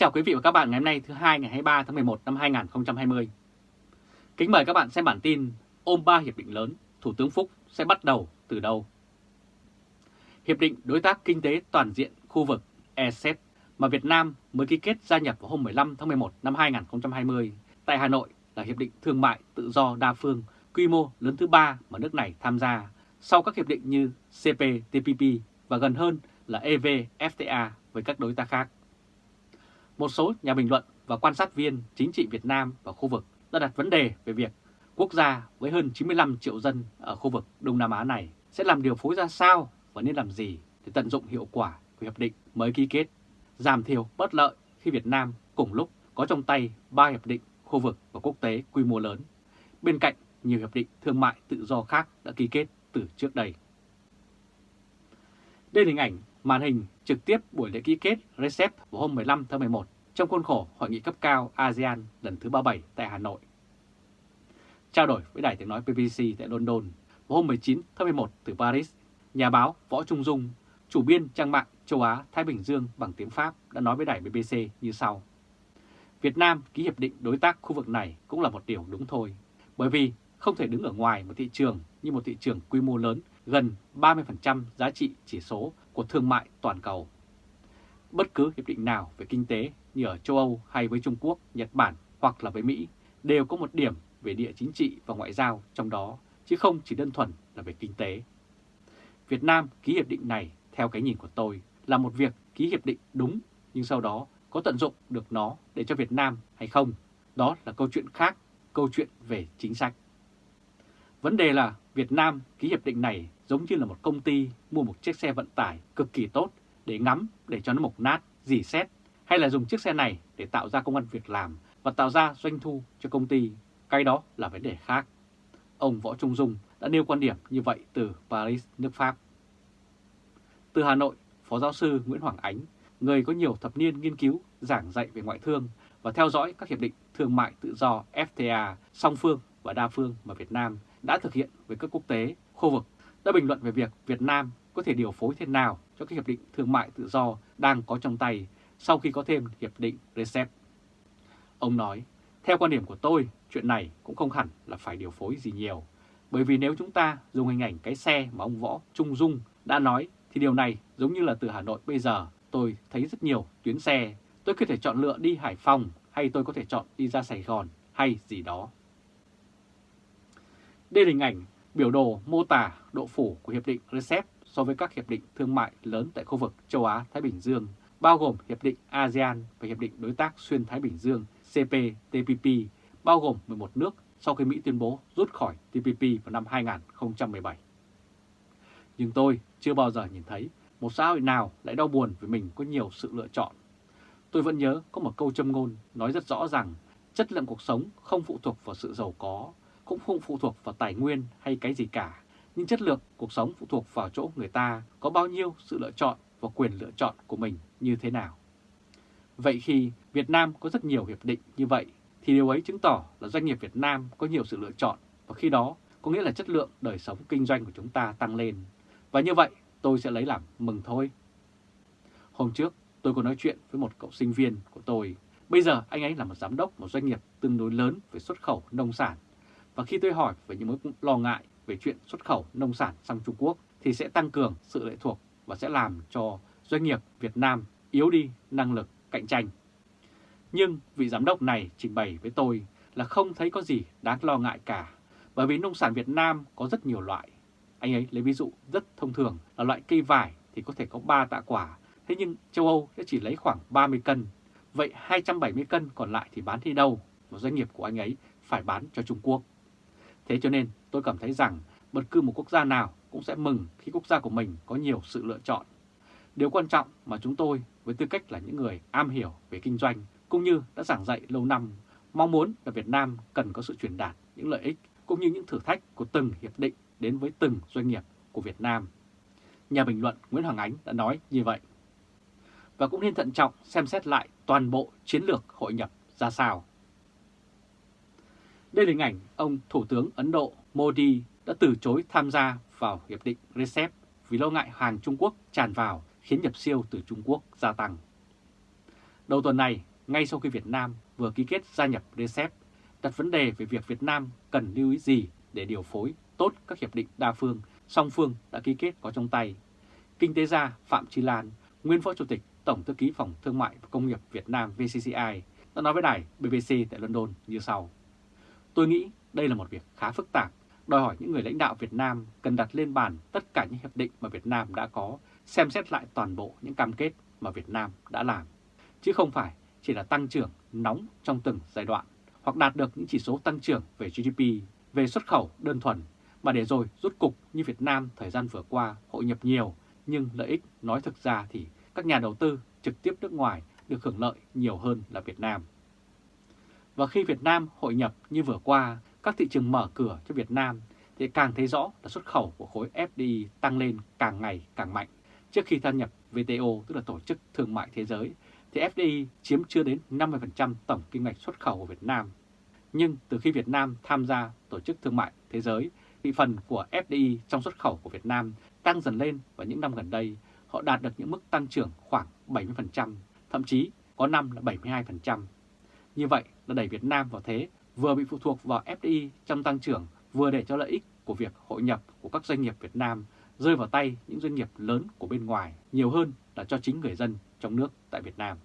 chào quý vị và các bạn ngày hôm nay thứ hai ngày 23 tháng 11 năm 2020. Kính mời các bạn xem bản tin ôm ba hiệp định lớn, Thủ tướng Phúc sẽ bắt đầu từ đâu? Hiệp định Đối tác Kinh tế Toàn diện khu vực ECEP mà Việt Nam mới ký kết gia nhập vào hôm 15 tháng 11 năm 2020 tại Hà Nội là Hiệp định Thương mại Tự do Đa phương quy mô lớn thứ ba mà nước này tham gia sau các hiệp định như CPTPP và gần hơn là EVFTA với các đối tác khác. Một số nhà bình luận và quan sát viên chính trị Việt Nam và khu vực đã đặt vấn đề về việc quốc gia với hơn 95 triệu dân ở khu vực Đông Nam Á này sẽ làm điều phối ra sao và nên làm gì để tận dụng hiệu quả của hiệp định mới ký kết, giảm thiểu bất lợi khi Việt Nam cùng lúc có trong tay ba hiệp định khu vực và quốc tế quy mô lớn, bên cạnh nhiều hiệp định thương mại tự do khác đã ký kết từ trước đây. Đây là hình ảnh màn hình trực tiếp buổi lễ ký kết RCEP vào hôm 15 tháng 11 trong khuôn khổ Hội nghị cấp cao ASEAN lần thứ 37 tại Hà Nội. Trao đổi với Đài tiếng nói BBC tại London vào hôm 19 tháng 11 từ Paris, nhà báo Võ Trung Dung, chủ biên trang mạng châu Á-Thái Bình Dương bằng tiếng Pháp đã nói với đài BBC như sau. Việt Nam ký hiệp định đối tác khu vực này cũng là một điều đúng thôi, bởi vì không thể đứng ở ngoài một thị trường như một thị trường quy mô lớn gần 30% giá trị chỉ số của thương mại toàn cầu. Bất cứ hiệp định nào về kinh tế như ở châu Âu hay với Trung Quốc, Nhật Bản hoặc là với Mỹ đều có một điểm về địa chính trị và ngoại giao trong đó, chứ không chỉ đơn thuần là về kinh tế. Việt Nam ký hiệp định này theo cái nhìn của tôi là một việc ký hiệp định đúng nhưng sau đó có tận dụng được nó để cho Việt Nam hay không, đó là câu chuyện khác, câu chuyện về chính sách. Vấn đề là Việt Nam ký hiệp định này giống như là một công ty mua một chiếc xe vận tải cực kỳ tốt để ngắm để cho nó mục nát, dì xét, hay là dùng chiếc xe này để tạo ra công an việc làm và tạo ra doanh thu cho công ty, cái đó là vấn đề khác. Ông Võ Trung Dung đã nêu quan điểm như vậy từ Paris, nước Pháp. Từ Hà Nội, Phó giáo sư Nguyễn Hoàng Ánh, người có nhiều thập niên nghiên cứu, giảng dạy về ngoại thương và theo dõi các hiệp định thương mại tự do FTA, song phương và đa phương mà Việt Nam đã thực hiện với các quốc tế, khu vực đã bình luận về việc Việt Nam có thể điều phối thế nào cho các hiệp định thương mại tự do đang có trong tay sau khi có thêm hiệp định RCEP. Ông nói, theo quan điểm của tôi, chuyện này cũng không hẳn là phải điều phối gì nhiều, bởi vì nếu chúng ta dùng hình ảnh cái xe mà ông Võ Trung Dung đã nói thì điều này giống như là từ Hà Nội bây giờ tôi thấy rất nhiều tuyến xe, tôi có thể chọn lựa đi Hải Phòng hay tôi có thể chọn đi ra Sài Gòn hay gì đó. Đây là hình ảnh biểu đồ mô tả độ phủ của Hiệp định RCEP so với các hiệp định thương mại lớn tại khu vực châu Á-Thái Bình Dương, bao gồm Hiệp định ASEAN và Hiệp định Đối tác Xuyên Thái Bình Dương CPTPP, bao gồm 11 nước sau khi Mỹ tuyên bố rút khỏi TPP vào năm 2017. Nhưng tôi chưa bao giờ nhìn thấy một xã hội nào lại đau buồn vì mình có nhiều sự lựa chọn. Tôi vẫn nhớ có một câu châm ngôn nói rất rõ rằng chất lượng cuộc sống không phụ thuộc vào sự giàu có, cũng không phụ thuộc vào tài nguyên hay cái gì cả, nhưng chất lượng cuộc sống phụ thuộc vào chỗ người ta có bao nhiêu sự lựa chọn và quyền lựa chọn của mình như thế nào. Vậy khi Việt Nam có rất nhiều hiệp định như vậy, thì điều ấy chứng tỏ là doanh nghiệp Việt Nam có nhiều sự lựa chọn và khi đó có nghĩa là chất lượng đời sống kinh doanh của chúng ta tăng lên. Và như vậy tôi sẽ lấy làm mừng thôi. Hôm trước tôi có nói chuyện với một cậu sinh viên của tôi. Bây giờ anh ấy là một giám đốc một doanh nghiệp tương đối lớn về xuất khẩu nông sản và khi tôi hỏi về những mối lo ngại về chuyện xuất khẩu nông sản sang Trung Quốc thì sẽ tăng cường sự lệ thuộc và sẽ làm cho doanh nghiệp Việt Nam yếu đi năng lực cạnh tranh. Nhưng vị giám đốc này trình bày với tôi là không thấy có gì đáng lo ngại cả, bởi vì nông sản Việt Nam có rất nhiều loại. Anh ấy lấy ví dụ rất thông thường là loại cây vải thì có thể có 3 tạ quả, thế nhưng châu Âu sẽ chỉ lấy khoảng 30 cân. Vậy 270 cân còn lại thì bán đi đâu? Và doanh nghiệp của anh ấy phải bán cho Trung Quốc. Thế cho nên tôi cảm thấy rằng bất cứ một quốc gia nào cũng sẽ mừng khi quốc gia của mình có nhiều sự lựa chọn. Điều quan trọng mà chúng tôi với tư cách là những người am hiểu về kinh doanh cũng như đã giảng dạy lâu năm, mong muốn là Việt Nam cần có sự truyền đạt những lợi ích cũng như những thử thách của từng hiệp định đến với từng doanh nghiệp của Việt Nam. Nhà bình luận Nguyễn Hoàng Ánh đã nói như vậy. Và cũng nên thận trọng xem xét lại toàn bộ chiến lược hội nhập ra sao. Đây là hình ảnh ông Thủ tướng Ấn Độ Modi đã từ chối tham gia vào Hiệp định RCEP vì lo ngại hàng Trung Quốc tràn vào khiến nhập siêu từ Trung Quốc gia tăng. Đầu tuần này, ngay sau khi Việt Nam vừa ký kết gia nhập RCEP, đặt vấn đề về việc Việt Nam cần lưu ý gì để điều phối tốt các hiệp định đa phương, song phương đã ký kết có trong tay. Kinh tế gia Phạm Chi Lan, nguyên phó chủ tịch Tổng thư ký Phòng Thương mại và Công nghiệp Việt Nam VCCI đã nói với đài BBC tại London như sau. Tôi nghĩ đây là một việc khá phức tạp, đòi hỏi những người lãnh đạo Việt Nam cần đặt lên bàn tất cả những hiệp định mà Việt Nam đã có, xem xét lại toàn bộ những cam kết mà Việt Nam đã làm, chứ không phải chỉ là tăng trưởng nóng trong từng giai đoạn hoặc đạt được những chỉ số tăng trưởng về GDP, về xuất khẩu đơn thuần, mà để rồi rút cục như Việt Nam thời gian vừa qua hội nhập nhiều, nhưng lợi ích nói thực ra thì các nhà đầu tư trực tiếp nước ngoài được hưởng lợi nhiều hơn là Việt Nam. Và khi Việt Nam hội nhập như vừa qua, các thị trường mở cửa cho Việt Nam thì càng thấy rõ là xuất khẩu của khối FDI tăng lên càng ngày càng mạnh. Trước khi tham nhập WTO, tức là Tổ chức Thương mại Thế giới, thì FDI chiếm chưa đến 50% tổng kim ngạch xuất khẩu của Việt Nam. Nhưng từ khi Việt Nam tham gia Tổ chức Thương mại Thế giới, thị phần của FDI trong xuất khẩu của Việt Nam tăng dần lên và những năm gần đây họ đạt được những mức tăng trưởng khoảng 70%, thậm chí có năm là 72%. Như vậy là đẩy Việt Nam vào thế vừa bị phụ thuộc vào FDI trong tăng trưởng, vừa để cho lợi ích của việc hội nhập của các doanh nghiệp Việt Nam rơi vào tay những doanh nghiệp lớn của bên ngoài nhiều hơn là cho chính người dân trong nước tại Việt Nam.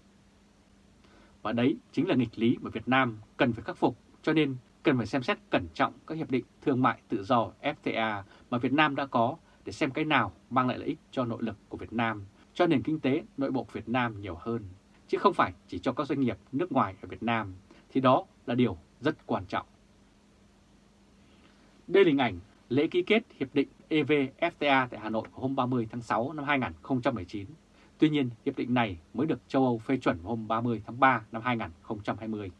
Và đấy chính là nghịch lý mà Việt Nam cần phải khắc phục, cho nên cần phải xem xét cẩn trọng các hiệp định thương mại tự do FTA mà Việt Nam đã có để xem cái nào mang lại lợi ích cho nội lực của Việt Nam, cho nền kinh tế nội bộ Việt Nam nhiều hơn, chứ không phải chỉ cho các doanh nghiệp nước ngoài ở Việt Nam, thì đó là điều rất quan trọng. Đây là hình ảnh lễ ký kết Hiệp định EVFTA tại Hà Nội vào hôm 30 tháng 6 năm 2019. Tuy nhiên, hiệp định này mới được châu Âu phê chuẩn vào hôm 30 tháng 3 năm 2020.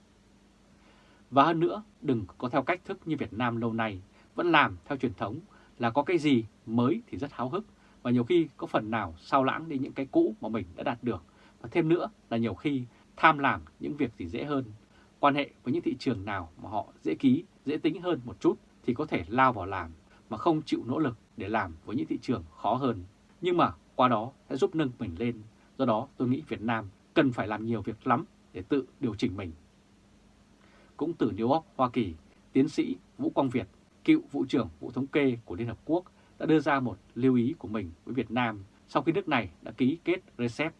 Và hơn nữa, đừng có theo cách thức như Việt Nam lâu nay, vẫn làm theo truyền thống là có cái gì mới thì rất háo hức và nhiều khi có phần nào sao lãng đi những cái cũ mà mình đã đạt được. Và thêm nữa là nhiều khi tham làm những việc gì dễ hơn, quan hệ với những thị trường nào mà họ dễ ký, dễ tính hơn một chút thì có thể lao vào làm mà không chịu nỗ lực để làm với những thị trường khó hơn. Nhưng mà qua đó sẽ giúp nâng mình lên. Do đó tôi nghĩ Việt Nam cần phải làm nhiều việc lắm để tự điều chỉnh mình. Cũng từ New York, Hoa Kỳ, tiến sĩ Vũ Quang Việt, cựu Vụ trưởng Vụ Thống kê của Liên Hợp Quốc đã đưa ra một lưu ý của mình với Việt Nam sau khi nước này đã ký kết RCEP.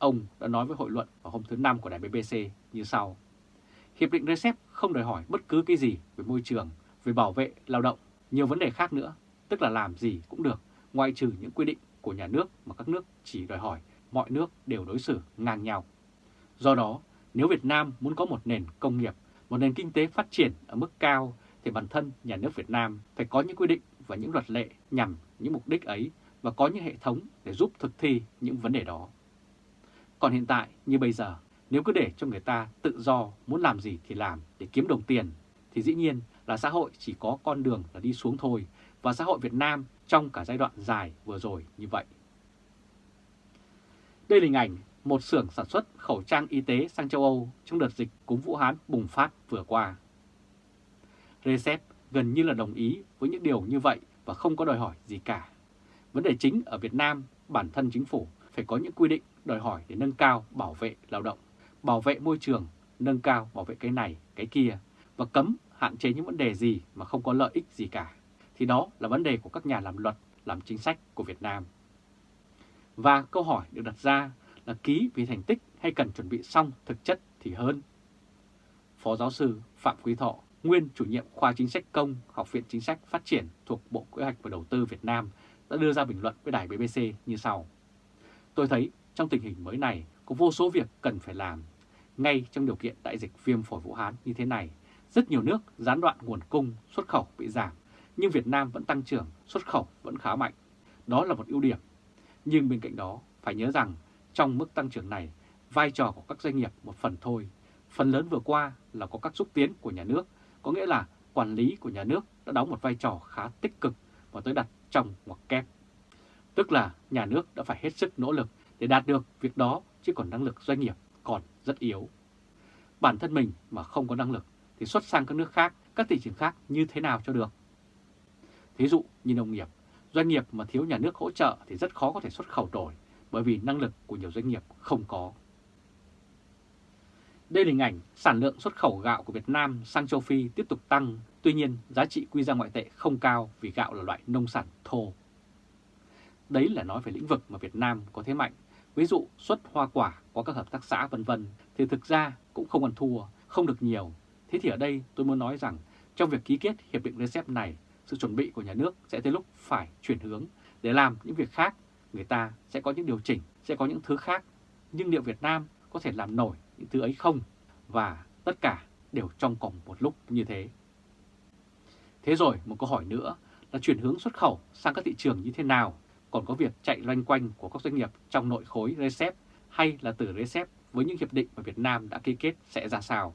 Ông đã nói với hội luận vào hôm thứ Năm của đài BBC như sau. Hiệp định RCEP không đòi hỏi bất cứ cái gì về môi trường, về bảo vệ lao động, nhiều vấn đề khác nữa, tức là làm gì cũng được, ngoại trừ những quy định của nhà nước mà các nước chỉ đòi hỏi mọi nước đều đối xử ngang nhau. Do đó, nếu Việt Nam muốn có một nền công nghiệp, một nền kinh tế phát triển ở mức cao, thì bản thân nhà nước Việt Nam phải có những quy định và những luật lệ nhằm những mục đích ấy và có những hệ thống để giúp thực thi những vấn đề đó. Còn hiện tại như bây giờ, nếu cứ để cho người ta tự do muốn làm gì thì làm để kiếm đồng tiền, thì dĩ nhiên là xã hội chỉ có con đường là đi xuống thôi, và xã hội Việt Nam trong cả giai đoạn dài vừa rồi như vậy. Đây là hình ảnh một xưởng sản xuất khẩu trang y tế sang châu Âu trong đợt dịch cúm Vũ Hán bùng phát vừa qua. Recep gần như là đồng ý với những điều như vậy và không có đòi hỏi gì cả. Vấn đề chính ở Việt Nam, bản thân chính phủ phải có những quy định đòi hỏi để nâng cao bảo vệ lao động, bảo vệ môi trường, nâng cao bảo vệ cái này, cái kia và cấm hạn chế những vấn đề gì mà không có lợi ích gì cả. Thì đó là vấn đề của các nhà làm luật, làm chính sách của Việt Nam. Và câu hỏi được đặt ra là ký vì thành tích hay cần chuẩn bị xong thực chất thì hơn. Phó giáo sư Phạm Quý Thọ, nguyên chủ nhiệm khoa chính sách công, Học viện Chính sách Phát triển thuộc Bộ Kế hoạch và Đầu tư Việt Nam đã đưa ra bình luận với đài BBC như sau. Tôi thấy trong tình hình mới này có vô số việc cần phải làm. Ngay trong điều kiện đại dịch viêm phổi Vũ Hán như thế này, rất nhiều nước gián đoạn nguồn cung, xuất khẩu bị giảm, nhưng Việt Nam vẫn tăng trưởng, xuất khẩu vẫn khá mạnh. Đó là một ưu điểm. Nhưng bên cạnh đó, phải nhớ rằng trong mức tăng trưởng này, vai trò của các doanh nghiệp một phần thôi. Phần lớn vừa qua là có các xúc tiến của nhà nước, có nghĩa là quản lý của nhà nước đã đóng một vai trò khá tích cực và tới đặt trong ngoặc kép. Tức là nhà nước đã phải hết sức nỗ lực để đạt được việc đó chứ còn năng lực doanh nghiệp còn rất yếu. Bản thân mình mà không có năng lực thì xuất sang các nước khác, các thị trường khác như thế nào cho được? Thí dụ như nông nghiệp, doanh nghiệp mà thiếu nhà nước hỗ trợ thì rất khó có thể xuất khẩu đổi bởi vì năng lực của nhiều doanh nghiệp không có. Đây là hình ảnh sản lượng xuất khẩu gạo của Việt Nam sang châu Phi tiếp tục tăng, tuy nhiên giá trị quy ra ngoại tệ không cao vì gạo là loại nông sản thô. Đấy là nói về lĩnh vực mà Việt Nam có thế mạnh, ví dụ xuất hoa quả qua các hợp tác xã vân vân thì thực ra cũng không ăn thua, không được nhiều. Thế thì ở đây tôi muốn nói rằng trong việc ký kết hiệp định RCEP này, sự chuẩn bị của nhà nước sẽ tới lúc phải chuyển hướng để làm những việc khác, người ta sẽ có những điều chỉnh, sẽ có những thứ khác. Nhưng liệu Việt Nam có thể làm nổi những thứ ấy không? Và tất cả đều trong cùng một lúc như thế. Thế rồi một câu hỏi nữa là chuyển hướng xuất khẩu sang các thị trường như thế nào? Còn có việc chạy loanh quanh của các doanh nghiệp trong nội khối RCEP hay là từ RCEP với những hiệp định mà Việt Nam đã ký kết sẽ ra sao?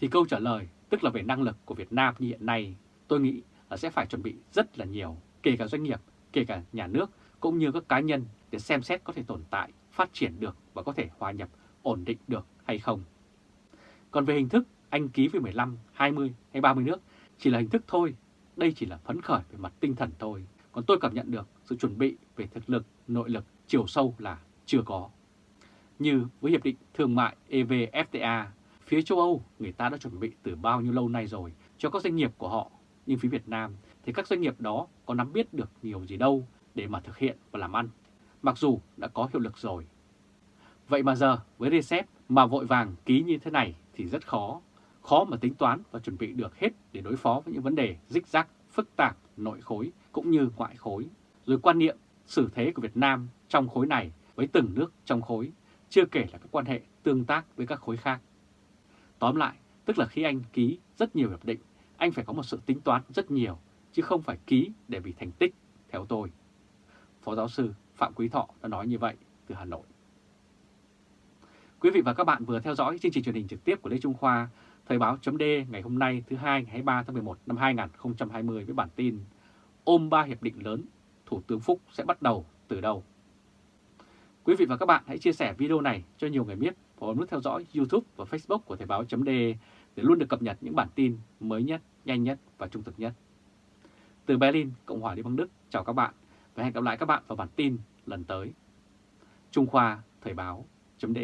Thì câu trả lời tức là về năng lực của Việt Nam như hiện nay, tôi nghĩ là sẽ phải chuẩn bị rất là nhiều, kể cả doanh nghiệp, kể cả nhà nước cũng như các cá nhân để xem xét có thể tồn tại, phát triển được và có thể hòa nhập, ổn định được hay không. Còn về hình thức, anh ký với 15, 20 hay 30 nước chỉ là hình thức thôi, đây chỉ là phấn khởi về mặt tinh thần thôi. Còn tôi cảm nhận được sự chuẩn bị về thực lực, nội lực, chiều sâu là chưa có. Như với Hiệp định Thương mại EVFTA, phía châu Âu người ta đã chuẩn bị từ bao nhiêu lâu nay rồi cho các doanh nghiệp của họ. Nhưng phía Việt Nam thì các doanh nghiệp đó có nắm biết được nhiều gì đâu để mà thực hiện và làm ăn, mặc dù đã có hiệu lực rồi. Vậy mà giờ với RCEP mà vội vàng ký như thế này thì rất khó, khó mà tính toán và chuẩn bị được hết để đối phó với những vấn đề rích rắc, phức tạp, nội khối cũng như ngoại khối. Rồi quan niệm, xử thế của Việt Nam trong khối này với từng nước trong khối, chưa kể là các quan hệ tương tác với các khối khác. Tóm lại, tức là khi anh ký rất nhiều hiệp định, anh phải có một sự tính toán rất nhiều, chứ không phải ký để vì thành tích, theo tôi. Phó giáo sư Phạm Quý Thọ đã nói như vậy từ Hà Nội. Quý vị và các bạn vừa theo dõi chương trình truyền hình trực tiếp của Lê Trung Khoa, Thời báo chấm ngày hôm nay thứ hai ngày 23 tháng 11 năm 2020 với bản tin Ôm ba hiệp định lớn, Thủ tướng Phúc sẽ bắt đầu từ đâu? Quý vị và các bạn hãy chia sẻ video này cho nhiều người biết và bấm nút theo dõi YouTube và Facebook của Thời Báo .de để luôn được cập nhật những bản tin mới nhất, nhanh nhất và trung thực nhất. Từ Berlin, Cộng hòa Liên bang Đức, chào các bạn và hẹn gặp lại các bạn vào bản tin lần tới. Trung Khoa Thời báo chấm